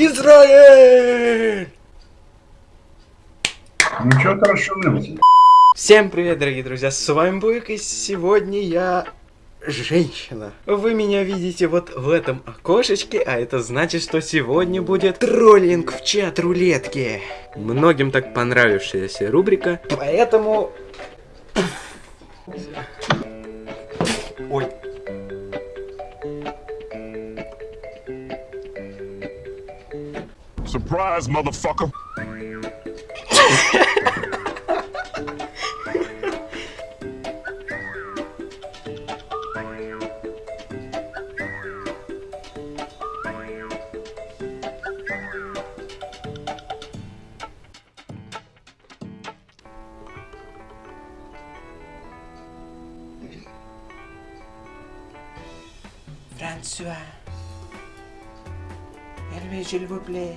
Израиль! Ну что ты расшумелся? Всем привет, дорогие друзья, с вами Буйк, и сегодня я женщина. Вы меня видите вот в этом окошечке, а это значит, что сегодня будет троллинг в чат рулетки. Многим так понравившаяся рубрика, поэтому... Ой. surprise, motherfucker. François, Hervé, s'il vous plaît.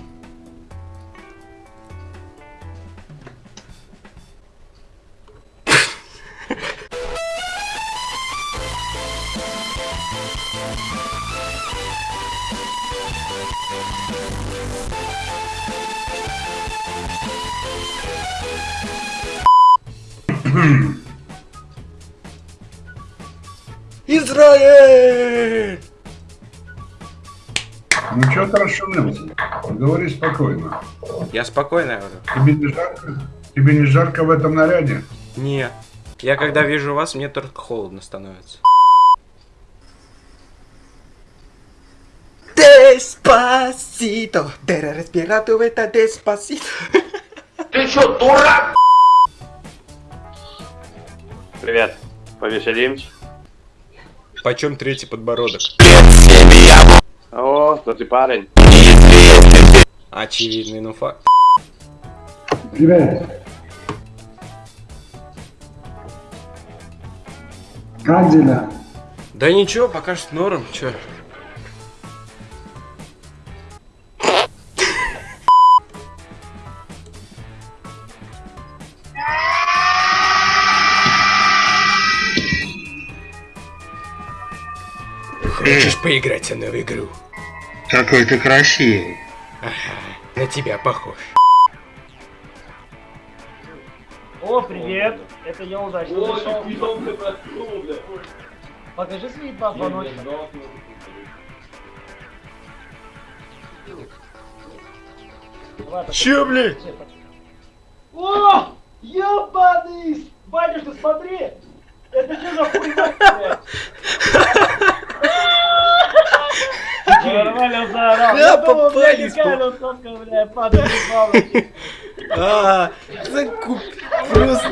Израиль! Ну что ты расшумелся? Говори спокойно. Я спокойно говорю. Тебе не жарко? Тебе не жарко в этом наряде? Не. Я когда вижу вас, мне только холодно становится. Деспасито, дера респирату это деспасито. Привет. Повеселимся? Почем третий подбородок? О, то ты парень. Очевидный, ну факт. Привет. Как дела? Да ничего, пока что норм, чё. Хочешь поиграть со мной в игру? Какой ты красивый. На тебя похож. О, привет! Это я удачно зашел. Покажи свои два звоночка. Чё, блядь? О! Ёбаный! Батюшка, смотри! Это что за хуйня, блядь? Нормально заорал. Да, Я блядь, падает из бабочки. А, закуп... Просто...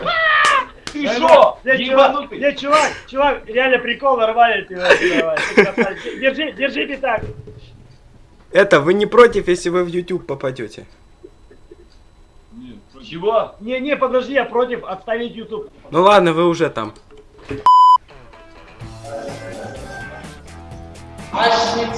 Ты шо? чувак, не, чувак, чувак, реально прикол, нормально ты. Держи, держите так. Это, вы не против, если вы в YouTube попадете? Чего? Не, не, подожди, я против отставить YouTube. Ну ладно, вы уже там.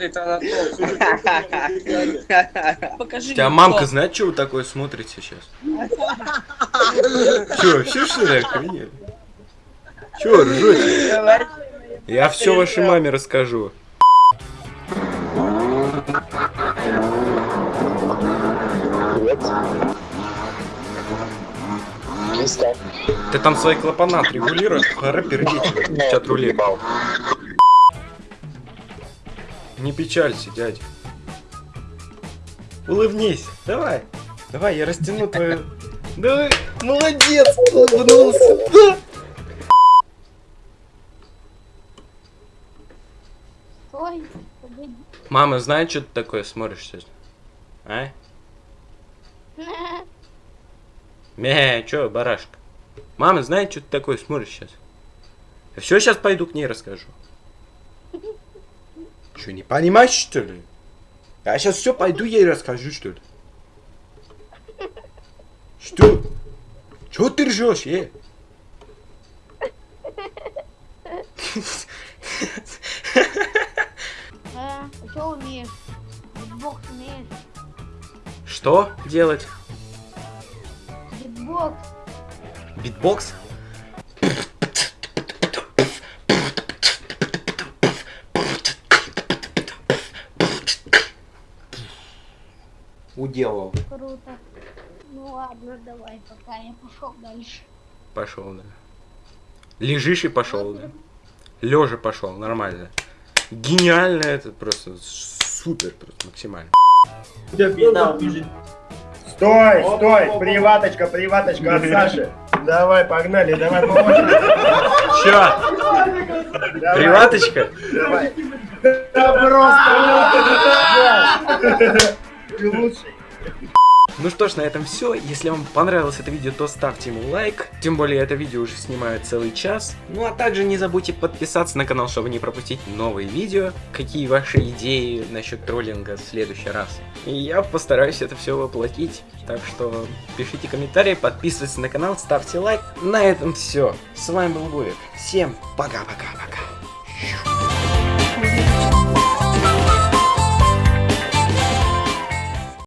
сыпа. Покажи Тебя мамка знает, что вы такое смотрите сейчас? Че, вообще что ли охренели? Че, ржете? Я все вашей маме расскажу. Ты там свои клапана отрегулируй, пора пердить, чат рулет. Не печалься, дядя. Улыбнись, давай. Давай, я растяну твою... Давай, молодец, улыбнулся. Да. Ой, погоди. Мама знает, что ты такое смотришь сейчас? А? Мя, чё, барашка? Мама знает, что ты такое смотришь сейчас? Все сейчас пойду к ней расскажу. Что, не понимаешь, что ли? Я сейчас все пойду ей расскажу, что ли? Что? Чего ты ржешь, е? А, что умеешь? Битбокс умеешь? Что делать? Битбокс. Битбокс? Уделал. Круто. Ну ладно, давай, пока я пошел дальше. Пошел, да. Лежишь и пошел, да. Лежа пошел, нормально. Гениально это просто супер, просто максимально. Стой, стой, приваточка, приваточка от Саши. Давай, погнали, давай по очереди. Чё? Давай, Приваточка? Давай. Да просто. Ну что ж, на этом все. Если вам понравилось это видео, то ставьте ему лайк. Тем более это видео уже снимаю целый час. Ну а также не забудьте подписаться на канал, чтобы не пропустить новые видео. Какие ваши идеи насчет троллинга в следующий раз. И я постараюсь это все воплотить. Так что пишите комментарии, подписывайтесь на канал, ставьте лайк. На этом все. С вами был Буек. Всем пока-пока-пока.